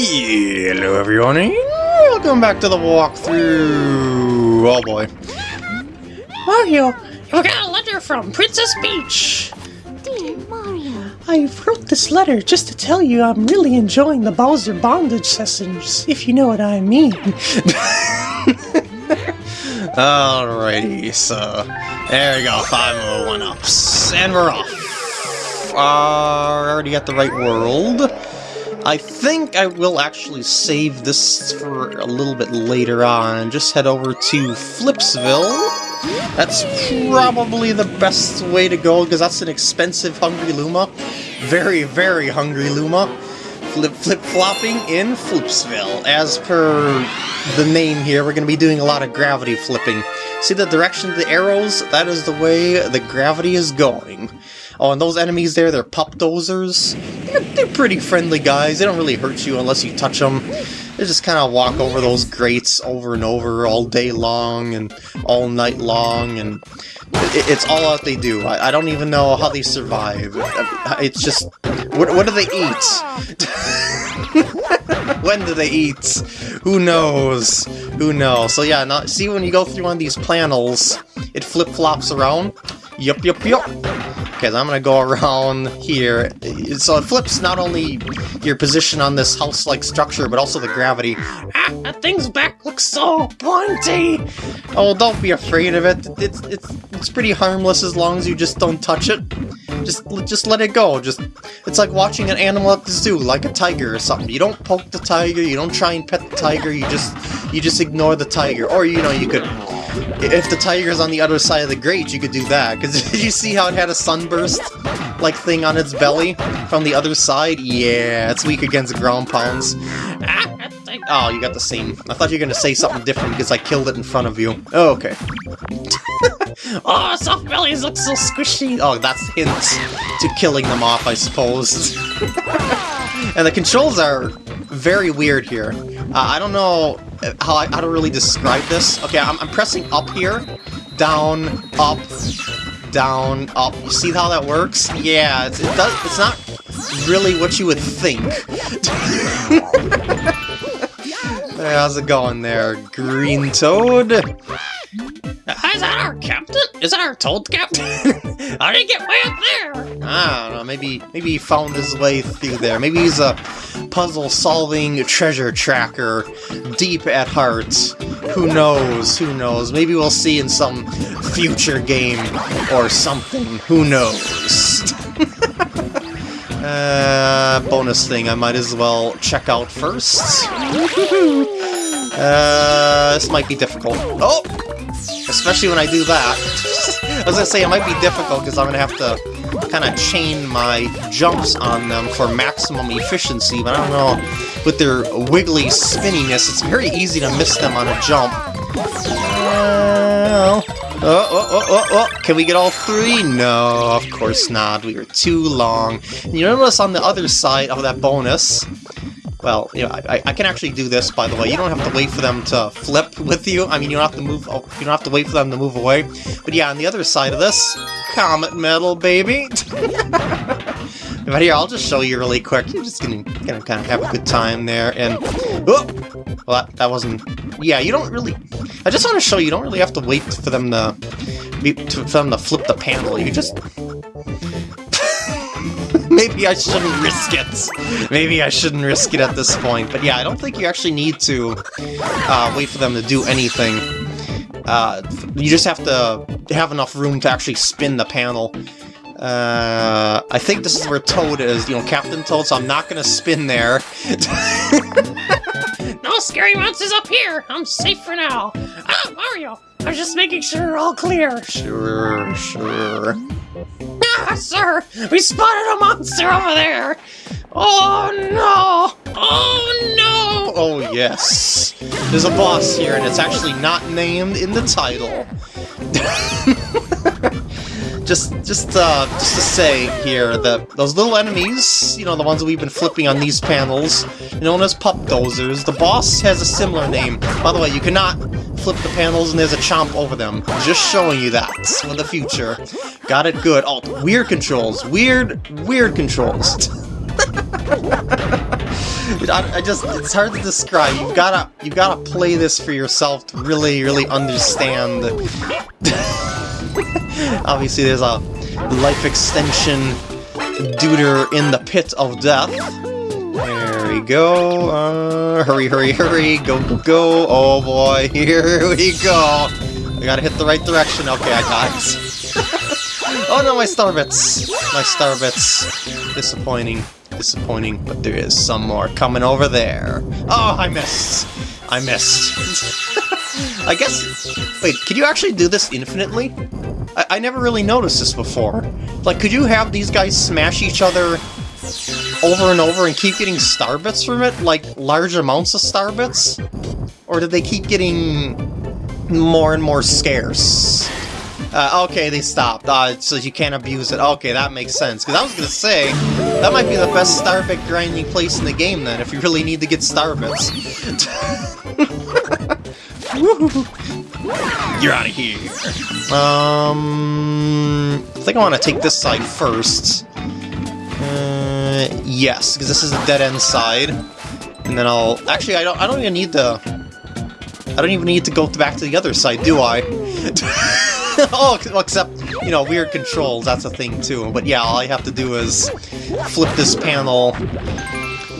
Hello everyone, welcome back to the walkthrough. Oh boy. Mario, we got a letter from Princess Peach. Dear Mario. I wrote this letter just to tell you I'm really enjoying the Bowser bondage sessions, if you know what I mean. Alrighty, so there we go, five more one ups, and we're off. Uh, already got the right world. I think I will actually save this for a little bit later on. Just head over to Flipsville. That's probably the best way to go, because that's an expensive Hungry Luma. Very, very Hungry Luma. Flip Flip-flopping in Flipsville. As per the name here, we're going to be doing a lot of gravity flipping. See the direction of the arrows? That is the way the gravity is going. Oh, and those enemies there, they're Pupdozers. They're, they're pretty friendly guys. They don't really hurt you unless you touch them. They just kind of walk over those grates over and over all day long and all night long, and it, it's all that they do. I, I, don't even know how they survive. It's just... What, what do they eat? when do they eat? Who knows? Who knows? So yeah, now, see when you go through one of these panels, it flip-flops around? Yup, yup, yup. Okay, I'm gonna go around here. So it flips not only your position on this house-like structure, but also the gravity. Ah, that thing's back looks so pointy! Oh, don't be afraid of it. It's, it's, it's pretty harmless as long as you just don't touch it. Just, just let it go. Just, it's like watching an animal at the zoo, like a tiger or something. You don't poke the tiger, you don't try and pet the tiger, you just, you just ignore the tiger. Or, you know, you could if the tiger's on the other side of the grate, you could do that. Because did you see how it had a sunburst like thing on its belly from the other side? Yeah, it's weak against ground pounds. Oh, you got the same. I thought you were going to say something different because I killed it in front of you. Oh, okay. oh, soft bellies look so squishy. Oh, that's hint to killing them off, I suppose. and the controls are very weird here. Uh, I don't know how, I, how to really describe this. Okay, I'm, I'm pressing up here, down, up, down, up. You see how that works? Yeah, it's, it does. It's not really what you would think. hey, how's it going there, Green Toad? Is that our captain? Is that our toad captain? How did he get way up there? I don't know, maybe maybe he found his way through there. Maybe he's a puzzle-solving treasure tracker deep at heart. Who knows, who knows. Maybe we'll see in some future game or something. Who knows? uh, bonus thing I might as well check out first. uh, this might be difficult. Oh! Especially when I do that. I was gonna say it might be difficult because I'm gonna have to kind of chain my jumps on them for maximum efficiency, but I don't know, with their wiggly spinniness, it's very easy to miss them on a jump. Oh, oh, oh, oh, oh, can we get all three? No, of course not. We were too long. And you notice on the other side of that bonus, well, you know, I, I can actually do this, by the way. You don't have to wait for them to flip with you. I mean, you don't have to move. Oh, you don't have to wait for them to move away. But yeah, on the other side of this, Comet Medal, baby. but here, I'll just show you really quick. You're just gonna, gonna kind of have a good time there. And oh, well, that, that wasn't. Yeah, you don't really. I just want to show you. You don't really have to wait for them to, to for them to flip the panel. You just Maybe I shouldn't risk it. Maybe I shouldn't risk it at this point. But yeah, I don't think you actually need to uh, wait for them to do anything. Uh, you just have to have enough room to actually spin the panel. Uh, I think this is where Toad is, you know, Captain Toad, so I'm not gonna spin there. no scary monsters up here! I'm safe for now! Ah, Mario! I was just making sure we're all clear! Sure, sure. Ah, sir! We spotted a monster over there! Oh no! Oh no! Oh yes. There's a boss here, and it's actually not named in the title. just, just, uh, just to say here that those little enemies, you know, the ones that we've been flipping on these panels, known as pup dozers, the boss has a similar name. By the way, you cannot flip the panels and there's a chomp over them. Just showing you that for the future. Got it good. Oh, weird controls. Weird, weird controls. I, I just, it's hard to describe. You've gotta, you gotta play this for yourself to really, really understand. Obviously, there's a life extension duder in the pit of death. There we go. Uh, hurry, hurry, hurry. Go, go, go. Oh boy, here we go. I gotta hit the right direction. Okay, I got it. oh no, my star bits. My star bits. Disappointing. Disappointing, but there is some more coming over there. Oh, I missed. I missed. I guess... Wait, can you actually do this infinitely? I, I never really noticed this before. Like, could you have these guys smash each other over and over and keep getting star bits from it? Like, large amounts of star bits? Or did they keep getting more and more scarce? Uh, okay, they stopped, uh, so you can't abuse it. Okay, that makes sense. Because I was going to say, that might be the best Starbit grinding place in the game then, if you really need to get Starbits. You're out of here. Um, I think I want to take this side first. Uh, yes, because this is the dead end side. And then I'll... Actually, I don't, I don't even need the... I don't even need to go back to the other side, do I? oh, except, you know, weird controls, that's a thing too. But yeah, all I have to do is flip this panel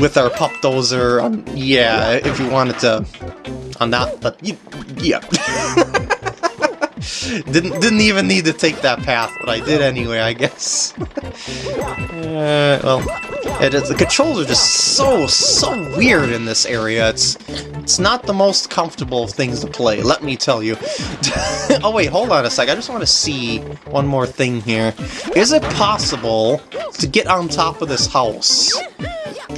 with our pup dozer. Um, yeah, if you wanted to on that, but yeah. didn't didn't even need to take that path, but I did anyway, I guess. uh, well, it is, the controls are just so so weird in this area. It's it's not the most comfortable of things to play, let me tell you. oh wait, hold on a sec. I just want to see one more thing here. Is it possible to get on top of this house?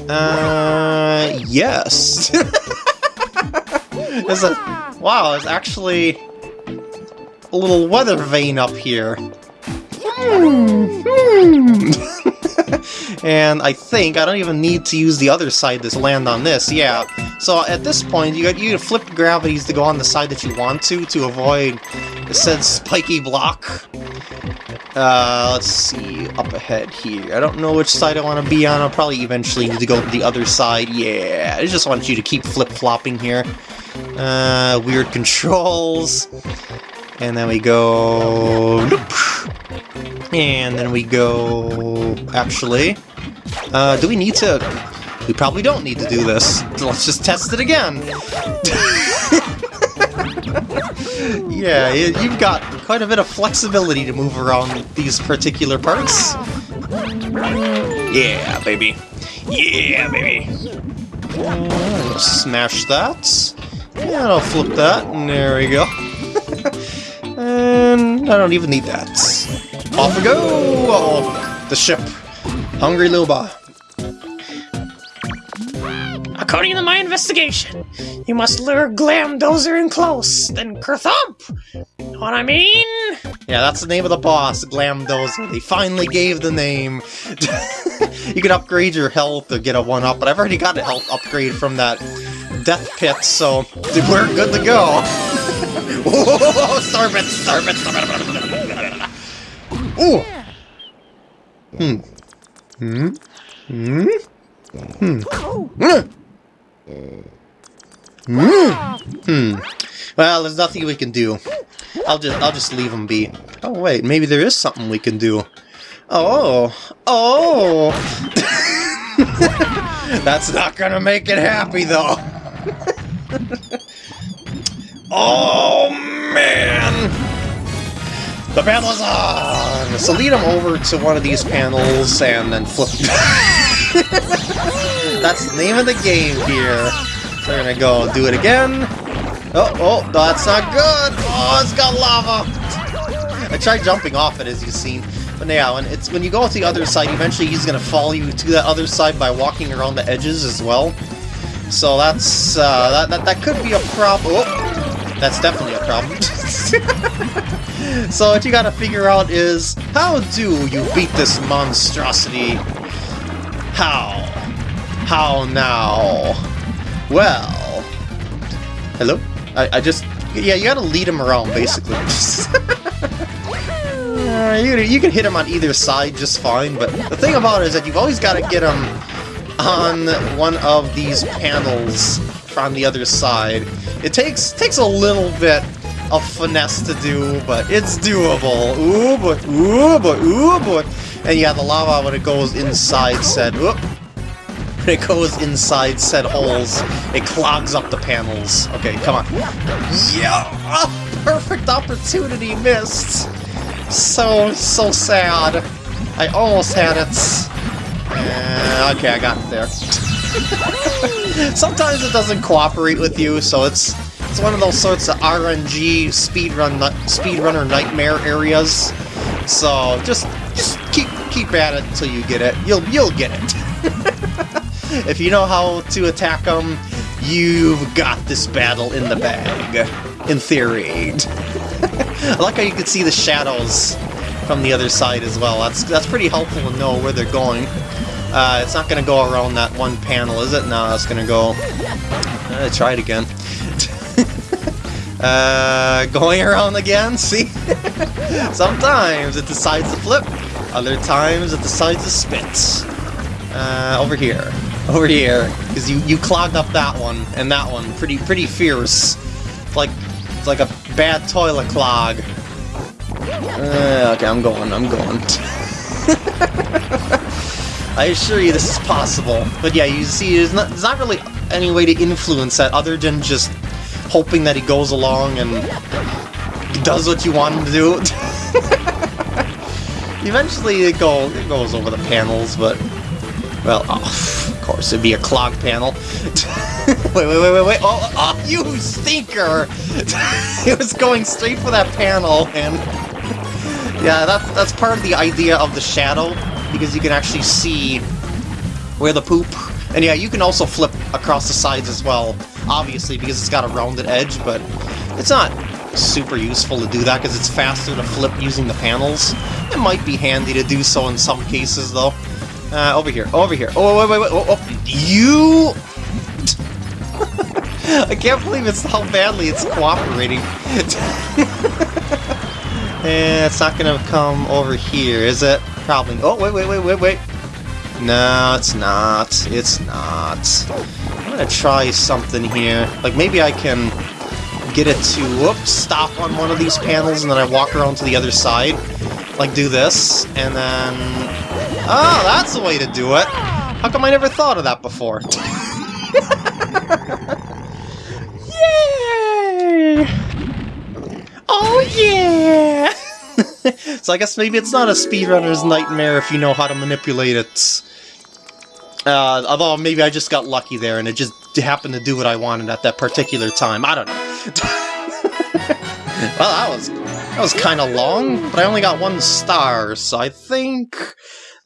Uh, yes. There's a... Wow, there's actually a little weather vane up here. Hmm, hmm. and I think I don't even need to use the other side to land on this, yeah. So at this point, you got you flip gravities to go on the side that you want to, to avoid said spiky block. Uh, let's see, up ahead here. I don't know which side I want to be on. I'll probably eventually need to go to the other side. Yeah, I just want you to keep flip-flopping here. Uh, weird controls. And then we go... And then we go... Actually... Uh, do we need to... We probably don't need to do this. Let's just test it again. yeah, you've got quite a bit of flexibility to move around these particular parts. Yeah, baby. Yeah, baby. Uh, smash that. Yeah, I'll flip that, and there we go. and I don't even need that. Off we go! The ship. Hungry Luba. According to my investigation, you must lure Glamdozer in close, then kerthump! Know what I mean? Yeah, that's the name of the boss, Glamdozer. They finally gave the name. you can upgrade your health to get a 1-up, but I've already got a health upgrade from that death pit, so we're good to go. Whoa, Starbit, Starbit, Starbit. Ooh. Hmm. Hmm. Hmm. Hmm. Hmm. Hmm. Well, there's nothing we can do. I'll just I'll just leave them be. Oh wait, maybe there is something we can do. Oh. Oh. That's not gonna make it happy though. oh man! The battle is on! So lead him over to one of these panels and then flip. That's the name of the game here. So we're gonna go do it again. Oh, oh, that's not good! Oh, it's got lava! I tried jumping off it, as you've seen. But yeah, when it's when you go to the other side, eventually he's gonna follow you to that other side by walking around the edges as well. So that's uh, that, that that could be a problem. Oh, that's definitely a problem. so what you gotta figure out is how do you beat this monstrosity? How? How now? Well, hello. I, I just yeah, you gotta lead him around basically. uh, you, you can hit him on either side just fine, but the thing about it is that you've always got to get him on one of these panels on the other side. It takes takes a little bit of finesse to do, but it's doable. Ooh boy, ooh boy, ooh boy. And yeah, the lava when it goes inside said, whoop, when it goes inside said holes, it clogs up the panels. Okay, come on. Yeah, oh, perfect opportunity missed. So, so sad. I almost had it. Uh, okay, I got it there. Sometimes it doesn't cooperate with you, so it's it's one of those sorts of RNG speedrun speedrunner nightmare areas. So just just keep keep at it until you get it. You'll you'll get it. if you know how to attack them, you've got this battle in the bag. In theory. I like how you can see the shadows from the other side as well. That's that's pretty helpful to know where they're going. Uh, it's not going to go around that one panel, is it? No, it's going to go... Uh, try it again. Uh, going around again, see? Sometimes it decides to flip, other times it decides to spit. Uh, over here. Over here. Because you, you clogged up that one, and that one. Pretty pretty fierce. It's like, it's like a bad toilet clog. Uh, okay, I'm going, I'm going. I assure you this is possible. But yeah, you see, there's not, there's not really any way to influence that other than just hoping that he goes along and does what you want him to do. Eventually it, go, it goes over the panels, but... Well, oh, of course, it'd be a clog panel. wait, wait, wait, wait, wait. Oh, oh you stinker! it was going straight for that panel, and... Yeah, that's, that's part of the idea of the shadow, because you can actually see where the poop... And yeah, you can also flip across the sides as well, obviously, because it's got a rounded edge, but it's not super useful to do that, because it's faster to flip using the panels. It might be handy to do so in some cases, though. Uh, over here, over here. Oh, wait, wait, wait, oh, oh. you... I can't believe it's how badly it's cooperating. Eh, it's not gonna come over here, is it? Probably. Oh, wait, wait, wait, wait, wait. No, it's not. It's not. I'm gonna try something here. Like, maybe I can get it to, whoops, stop on one of these panels, and then I walk around to the other side. Like, do this, and then... Oh, that's the way to do it! How come I never thought of that before? Yay! Oh yeah! so I guess maybe it's not a speedrunner's nightmare if you know how to manipulate it. Uh, although maybe I just got lucky there and it just happened to do what I wanted at that particular time. I don't know. well, that was that was kind of long, but I only got one star, so I think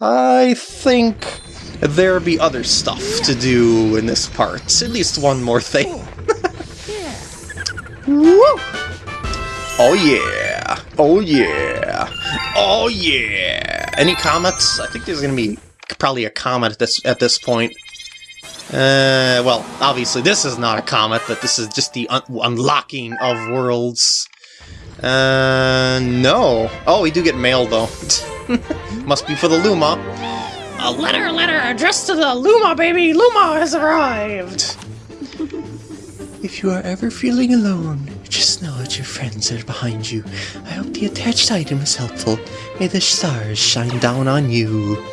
I think there be other stuff to do in this part. At least one more thing. Woo! Oh yeah! Oh yeah! Oh yeah! Any comments? I think there's gonna be probably a comment at this at this point. Uh, well, obviously this is not a comet, but this is just the un unlocking of worlds. Uh, no. Oh, we do get mail, though. Must be for the Luma. A letter, letter addressed to the Luma, baby! Luma has arrived! If you are ever feeling alone, just know that your friends are behind you. I hope the attached item is helpful. May the stars shine down on you.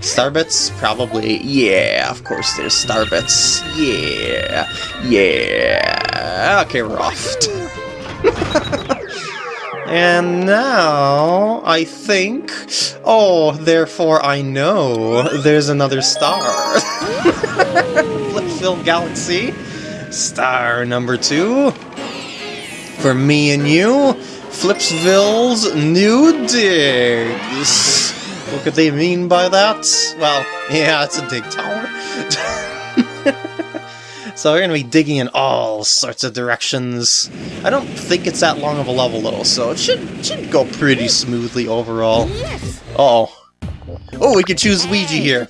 Starbits? Probably. Yeah, of course there's Starbits. Yeah. Yeah. Okay, we're off. and now, I think... Oh, therefore I know there's another star. Flipsville Galaxy. Star number two. For me and you, Flipsville's new digs. What could they mean by that? Well, yeah, it's a dig tower. so we're going to be digging in all sorts of directions. I don't think it's that long of a level, though, so it should, should go pretty smoothly overall. Uh oh Oh, we can choose Luigi here.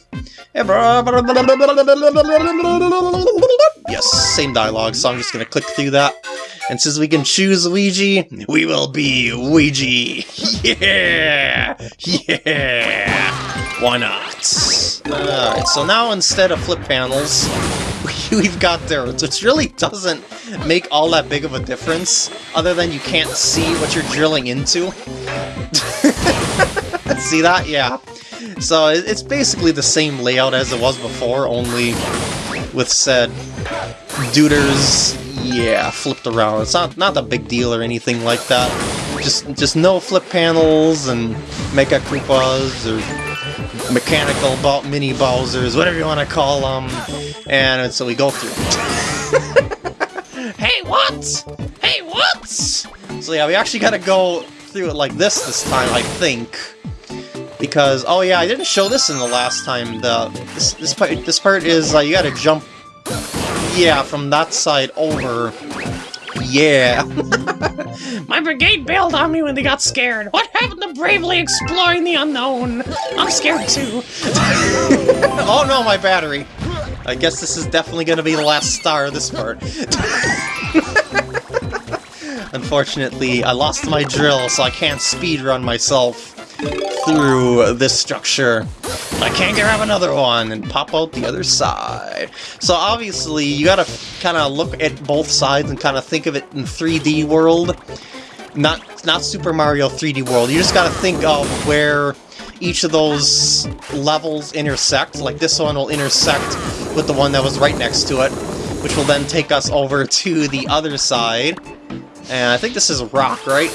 Yes, same dialogue, so I'm just going to click through that. And since we can choose Luigi, we will be Luigi. Yeah! Yeah! Why not? Alright, so now instead of flip panels, we've got dirt, which really doesn't make all that big of a difference, other than you can't see what you're drilling into. see that? Yeah. So it's basically the same layout as it was before, only with said duders, yeah, flipped around. It's not not a big deal or anything like that. Just just no flip panels and Mega Koopas or mechanical mini Bowsers, whatever you want to call them. And so we go through. hey, what? Hey, what? So yeah, we actually got to go through it like this this time, I think. Because, oh yeah, I didn't show this in the last time. The This, this, part, this part is, uh, you gotta jump, yeah, from that side over. Yeah. My brigade bailed on me when they got scared. What happened to bravely exploring the unknown? I'm scared too. oh no, my battery. I guess this is definitely gonna be the last star of this part. Unfortunately, I lost my drill, so I can't speed run myself through this structure. I can't grab another one and pop out the other side. So obviously, you gotta kind of look at both sides and kind of think of it in 3D world. Not, not Super Mario 3D World. You just gotta think of where each of those levels intersect. Like this one will intersect with the one that was right next to it, which will then take us over to the other side. And I think this is rock, right?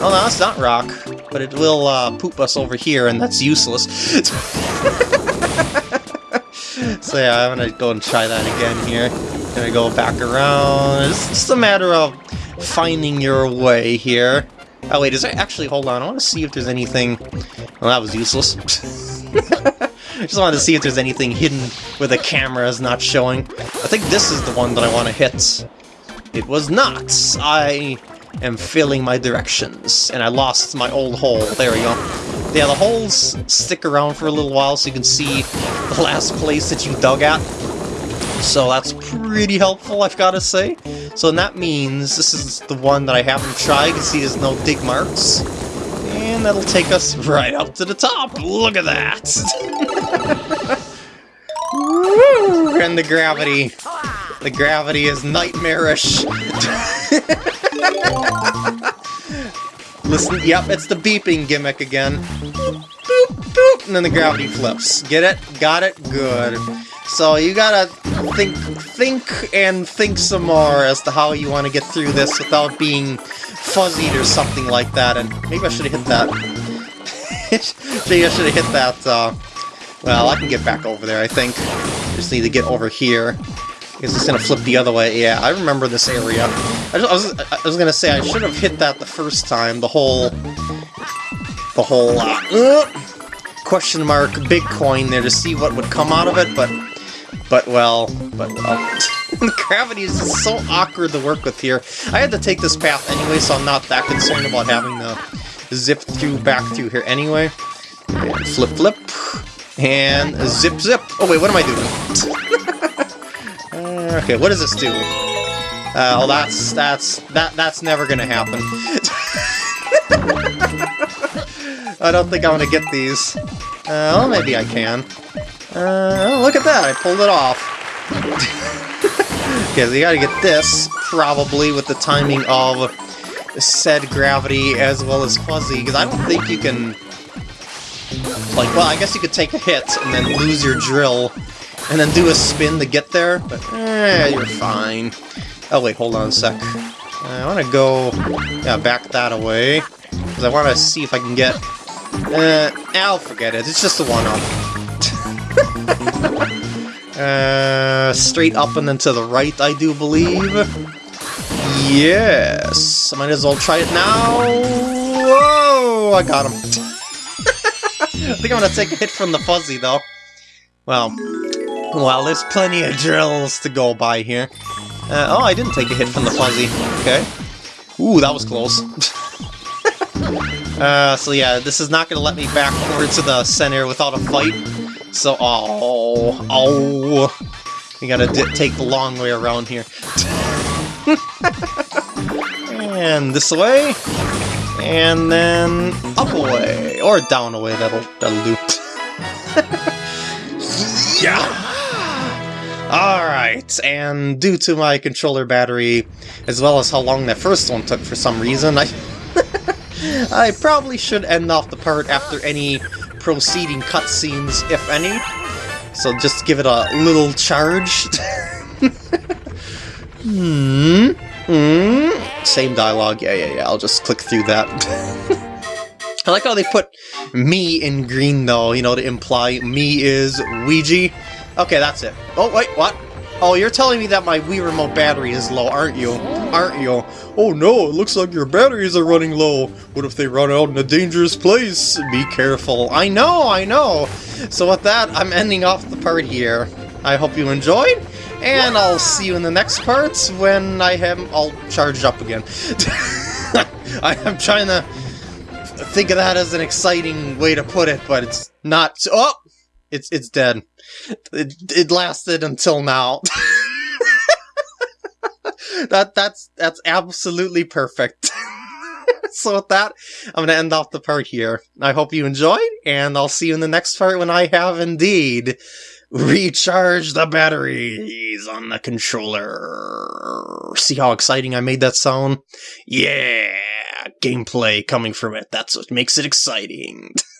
Oh, no, it's not rock, but it will uh, poop us over here, and that's useless. so yeah, I'm gonna go and try that again here. Gonna go back around. It's just a matter of finding your way here. Oh wait, is there actually, hold on, I want to see if there's anything... Well, that was useless. I just wanted to see if there's anything hidden where the camera is not showing. I think this is the one that I want to hit. It was not! I am failing my directions, and I lost my old hole. There we go. Yeah, the holes stick around for a little while so you can see the last place that you dug at. So that's pretty helpful, I've got to say. So that means this is the one that I haven't tried. You can see there's no dig marks. And that'll take us right up to the top. Look at that! and the gravity. The gravity is nightmarish. Listen, yep, it's the beeping gimmick again. Boop, boop, and then the gravity flips. Get it? Got it? Good. So you gotta think, think, and think some more as to how you want to get through this without being fuzzied or something like that. And maybe I should have hit that. maybe I should have hit that. Uh, well, I can get back over there. I think. Just need to get over here. Because it's gonna flip the other way. Yeah, I remember this area. I, just, I was I was gonna say I should have hit that the first time. The whole the whole uh, uh, question mark Bitcoin there to see what would come out of it, but but well, but well. gravity is just so awkward to work with here. I had to take this path anyway, so I'm not that concerned about having to zip through back through here anyway. Flip flip. And zip zip. Oh wait, what am I doing? Okay, what does this do? Uh, oh, that's that's that that's never gonna happen. I don't think I'm gonna get these. Uh, well, maybe I can. Uh, oh, look at that! I pulled it off. okay, so you gotta get this, probably, with the timing of said gravity as well as fuzzy, because I don't think you can... Like, well, I guess you could take a hit and then lose your drill, and then do a spin to get there, but eh, you're fine. Oh wait, hold on a sec. I want to go, yeah, back that away, because I want to see if I can get... Uh, I'll forget it, it's just a one-up. uh, straight up and then to the right, I do believe. Yes, I might as well try it now. Whoa, I got him. I think I'm gonna take a hit from the fuzzy, though. Well, well, there's plenty of drills to go by here. Uh, oh, I didn't take a hit from the fuzzy. Okay. Ooh, that was close. uh, so yeah, this is not going to let me back forward to the center without a fight. So, oh, oh. You gotta take the long way around here. and this way. And then up away. Or down away, that'll, that'll do. yeah! Alright, and due to my controller battery, as well as how long that first one took for some reason, I I probably should end off the part after any proceeding cutscenes, if any. So just give it a little charge. hmm. Hmm. Same dialogue. Yeah, yeah, yeah. I'll just click through that. I like how they put me in green, though, you know, to imply me is Luigi. Okay, that's it. Oh, wait, what? Oh, you're telling me that my Wii Remote battery is low, aren't you? Aren't you? Oh no, it looks like your batteries are running low. What if they run out in a dangerous place? Be careful. I know, I know. So with that, I'm ending off the part here. I hope you enjoyed, and I'll see you in the next parts when I have all charged up again. I am trying to think of that as an exciting way to put it, but it's not. Oh! It's, it's dead. It, it lasted until now. that that's that's absolutely perfect. so with that, I'm gonna end off the part here. I hope you enjoyed, and I'll see you in the next part when I have indeed recharged the batteries on the controller. See how exciting I made that sound? Yeah, gameplay coming from it. That's what makes it exciting.